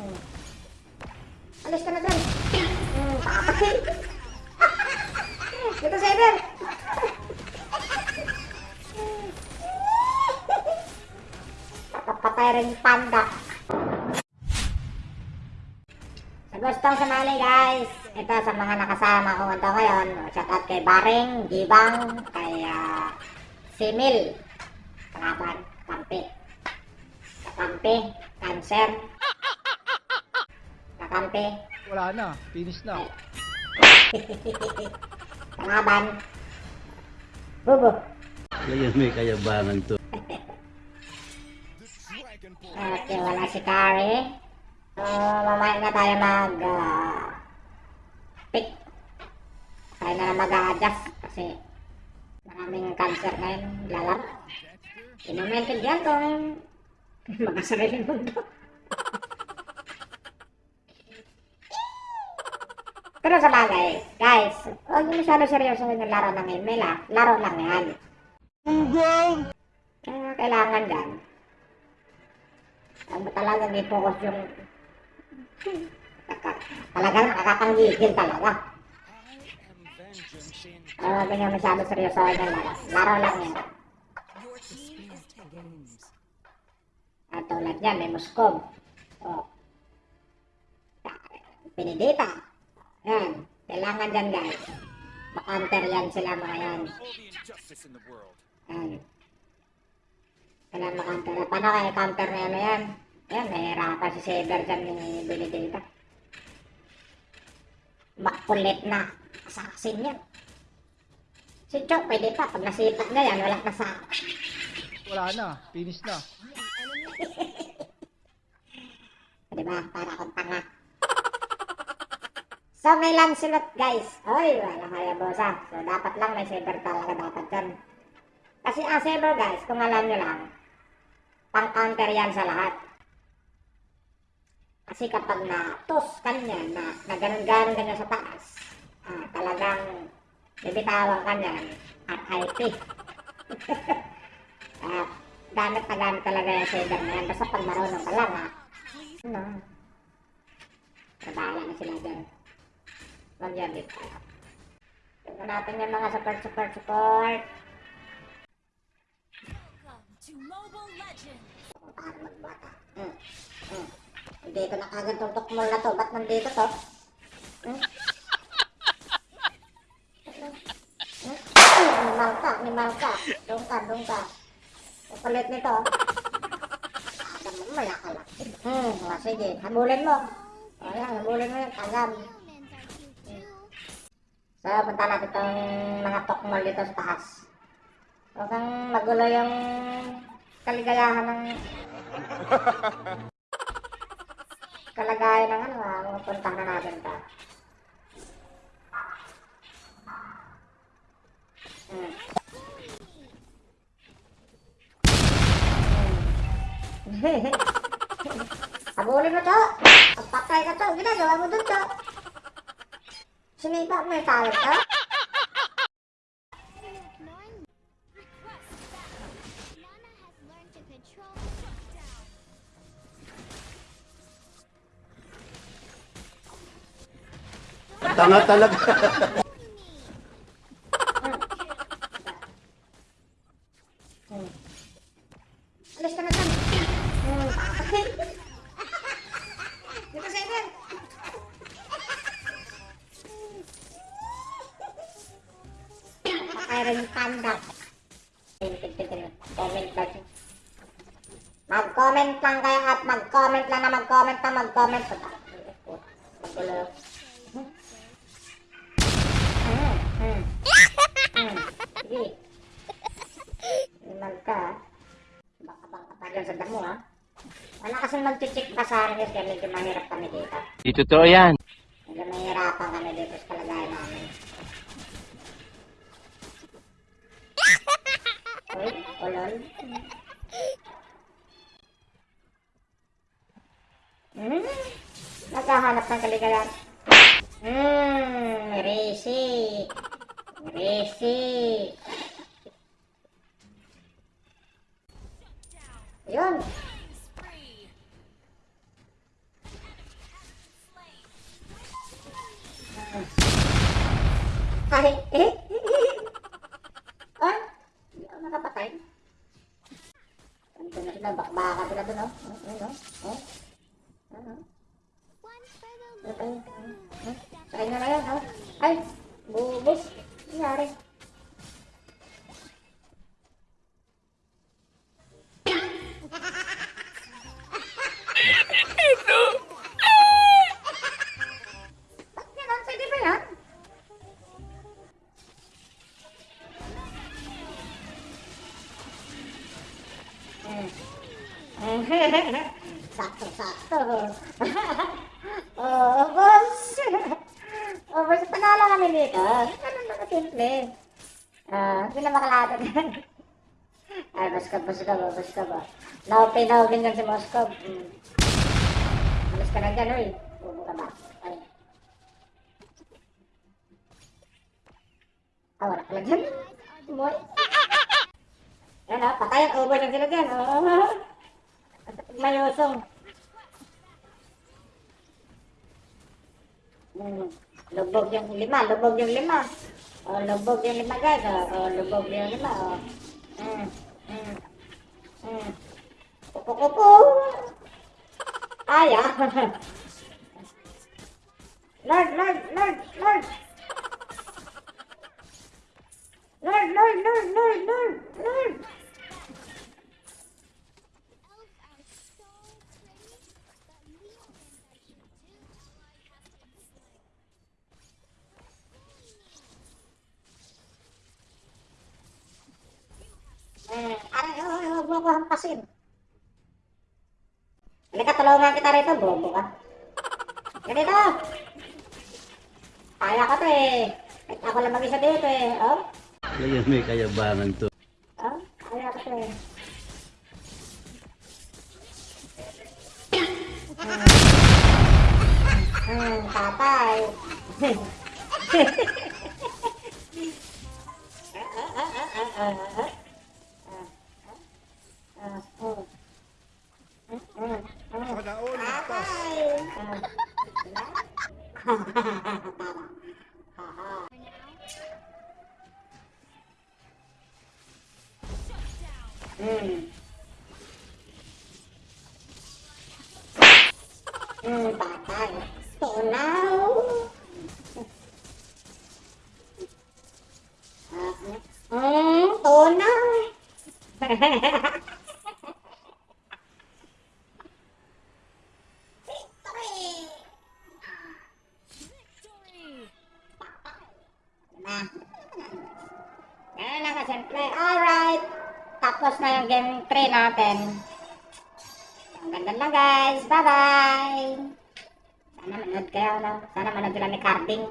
Hmm. Alis ka na dyan. Hmm, pakapatid. Dito, Saber. Papatay rin yung panda. Sa gustong sumali guys, ito sa mga nakasama ko ito ngayon. Shout out kay Baring, Gibang, kay ah, Simil, Kalaban, Kampi. Kakampi, Cancer. Kakampi, Wala na. Finish na. Kalaban. Bubo. Kaya may kayabangan to. Okay, wala si Kari. So, mamaya na tayo mag ah, pick. Tayo na lang mag-a-adjust kasi maraming cancer ngayon lalaro. Inumented yan kung mga sariling mundo. Pero sa bagay, guys, huwag niyo masyado seryoso yung laro ng email ah. Laro lang yan. Kaya kailangan dyan, ang talagang i-focus yung talagang nakakapanggigil talaga. Pero huwag niyo masyado seryoso yung laro. Laro lang yan. At tulad yan, may Muscom. O. Pinidita. Yan. Kailangan dyan guys. Makounter yan sila mga yan. Yan. Kailangan makounter. Paano kaya counter na yan na yan? Yan, nahihirapan si Saber dyan yung binidita. Makulit na. Assassin yan. Si Chok, pwede pa. Pag nasipat na yan, walang nasa... Wala na. Finish na. Diba? Para akong tanga. So, may Lancelot, guys. Oy, wala kaya bosa. So, dapat lang may saber talaga dapat yan. Kasi ang saber, guys, kung alam nyo lang, pang-counter yan sa lahat. Kasi kapag na-toss kanya, na, na ganun-ganun ganyan sa taas, ah, talagang bibitawan ka niyan at IP. ah, gamit na gamit talaga yung saber na yan. Basta pag marunong ka lang, ha. Ano? Nabala na sila dyan. Dito. Tignan natin yung mga support, support, support. Hmm. Hmm. Dito na kagad tong tukmol na to. Ba't nandito to? Hmm? Hmm? Animal ka, animal ka. Doon ka, doon ka. Ang kulit nito. Adam mo, malaka lang. Hmm, sige. Habulin mo. O yan, habulin mo yan. Tagam. So, punta natin itong mga tukmol dito sa taas. Kang magulo yung kaligayahan ng kalagayan ng ano ha, pupuntahan na natin to. Hmm. Hmm. Habulin mo to. Pagpatay ka to. Ginagawa mo dun to. Sinipa mo yung control shutdown. Tanga talaga. Hmm. Alis ka lang at mag-comment lang na mag-comment na mag-comment. Magulo. Hmm. Hmm. Hmm. Sige. Iman ka. Baka pa dyan sa damo ha. Wala kasing mag-check pa sa akin kaya medyo mahirap kami dito. Di totoo yan. Medyo mahirapan kami dito sa kalagayan namin. Uy, ulol. Hmm? Naghahanap ng kaligayahan. Hmm, Risi. Risi. Yun. Ay, eh? ah? Hindi ako nakapatay. Ano ito na ito? Bakbakan sila doon, oh. Ano, oh. oh. Oh. Ano? One for the Ito, oh. Sakay na na yan, oh. Ay, bubos. Nangyari. Ba't ganun? Pwede ba yan? Hmm. sakto, sakto. oh, boss. oh, boss, panalo kami dito. Ganun na simple. Ah, hindi na makalatag. Ay, Moskov, Moskov, Moskov. Naupi, naugin dyan si Moskov. Hmm. Alis ka na dyan, uy. Bubo ka ba? Ay. Ah, wala pala dyan. Boy. Yan ah, patay ang over na sila dyan. Oh. At mayosong. Hmm. Lubog yung lima, lubog yung lima. Oh, lubog yung lima guys. Oh, oh lubog yung lima. Oh. Hmm. Hmm. Hmm. Kupo kupo. Ay ah. Lord, Lord, Lord. Lord, Hmm. Aray, oh, oh, huwag mo ako hampasin. Halika, tulungan kita rito, bobo ka. Ganito. Kaya ko to eh. Kahit ako lang mag-isa dito eh. Oh, Kaya may kayabangan to. oh, kaya ko to eh. Hmm, tatay. Sana Hmm. Hmm, patay. Tunaw. Hmm, tunaw. Na. Game 3 natin. Ang ganda lang guys. Bye-bye. Sana manood kayo. No? Sana manood sila ni Carding.